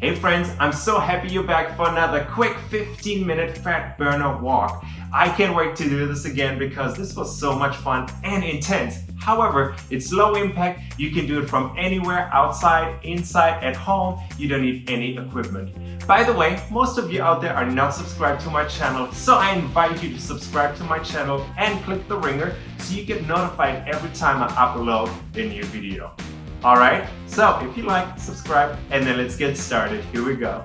Hey friends, I'm so happy you're back for another quick 15 minute fat burner walk. I can't wait to do this again because this was so much fun and intense. However, it's low impact, you can do it from anywhere, outside, inside, at home, you don't need any equipment. By the way, most of you out there are not subscribed to my channel, so I invite you to subscribe to my channel and click the ringer so you get notified every time I upload a new video. Alright, so if you like, subscribe, and then let's get started. Here we go.